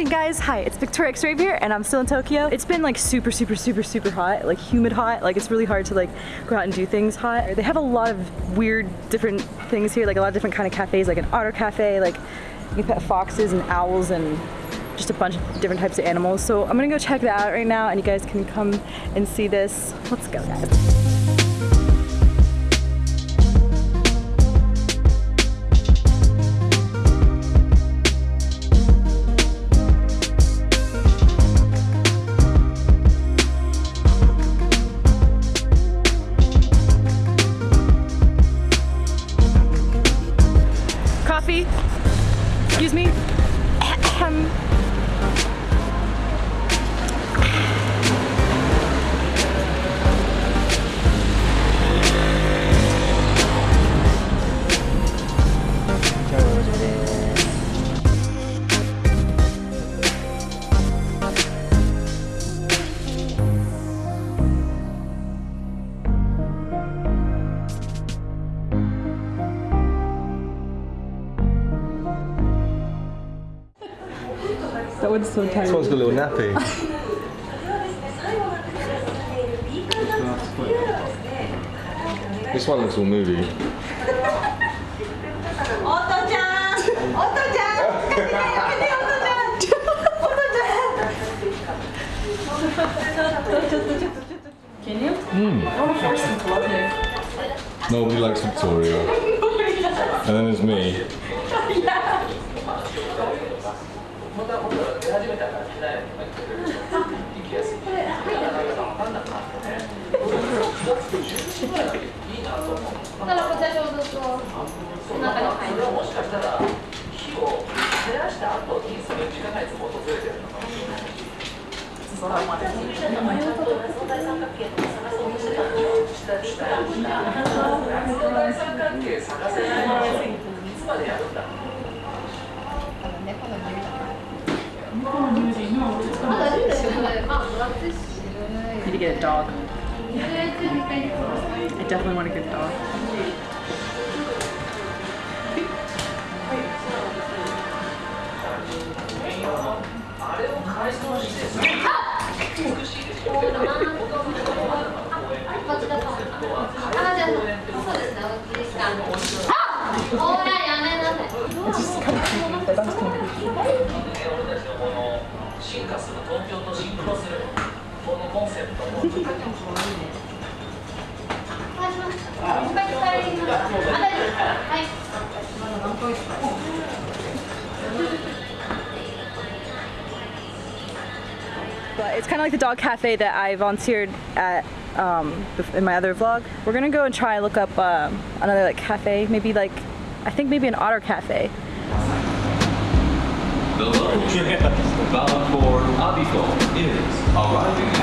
morning guys, hi, it's Victoria X-Rave here and I'm still in Tokyo. It's been like super, super, super, super hot, like humid hot, like it's really hard to like go out and do things hot. They have a lot of weird different things here, like a lot of different kind of cafes, like an otter cafe, like you can pet foxes and owls and just a bunch of different types of animals. So I'm gonna go check that out right now and you guys can come and see this. Let's go guys. That one's so tired. This one's got a little nappy. this one looks all moody. Can you? Mm. Nobody likes Victoria. and then there's me. 出始めたからしないよ行きやすい。なかなか分かんなくなってね。時ぐらいいいなと思う。だからこちらちょうどう、に。それはもしかしたら、火を照らした後にの時間がいつも訪れてるのかもしれない。そまで。う。までやるんだ。Need to get a dog. I definitely want a dog. It's just kind of 進化する東京とシンクロするこのコンセプトも But it's kind of like the dog cafe that I volunteered at um, in my other vlog. We're gonna go and try and look up uh, another like cafe, maybe like, I think maybe an otter cafe. The luggage bound for Abiko is arriving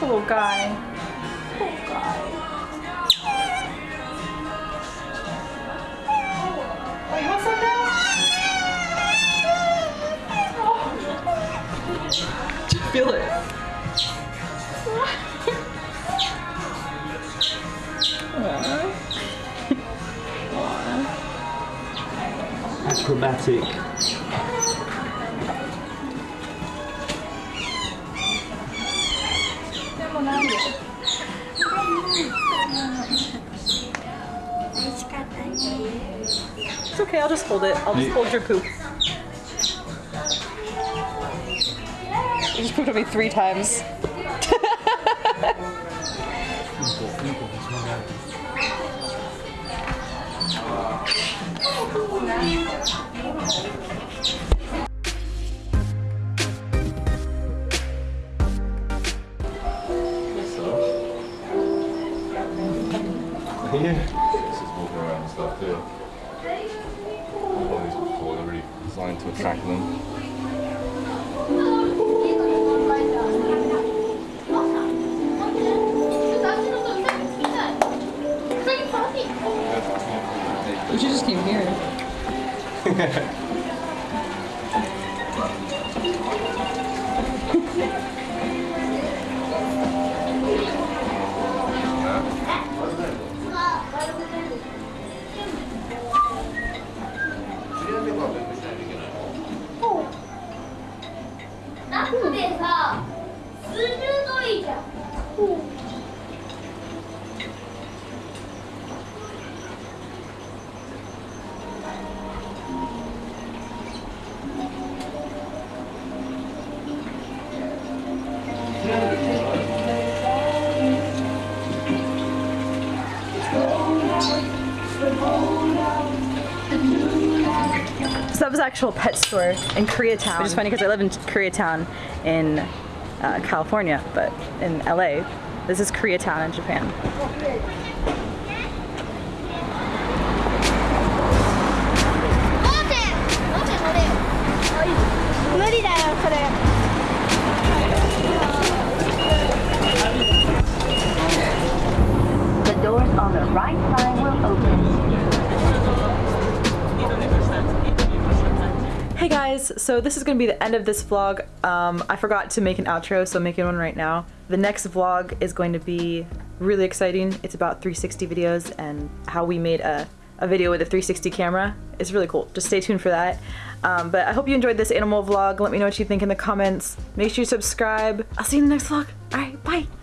Poor guy. Poor guy. Wait, what's that now? Feel it. Acrobatic. It's okay, I'll just hold it. I'll just You- hold your poop. You just pooped on me three times. to attract them. We should just came here. So that was actual pet store in Koreatown, which is funny because I live in Koreatown in uh, California, but in LA. This is Koreatown in Japan. So this is gonna be the end of this vlog. Um, I forgot to make an outro, so I'm making one right now. The next vlog is going to be really exciting. It's about 360 videos and how we made a, a video with a 360 camera. It's really cool. Just stay tuned for that. Um, but I hope you enjoyed this animal vlog. Let me know what you think in the comments. Make sure you subscribe. I'll see you in the next vlog. All right, bye.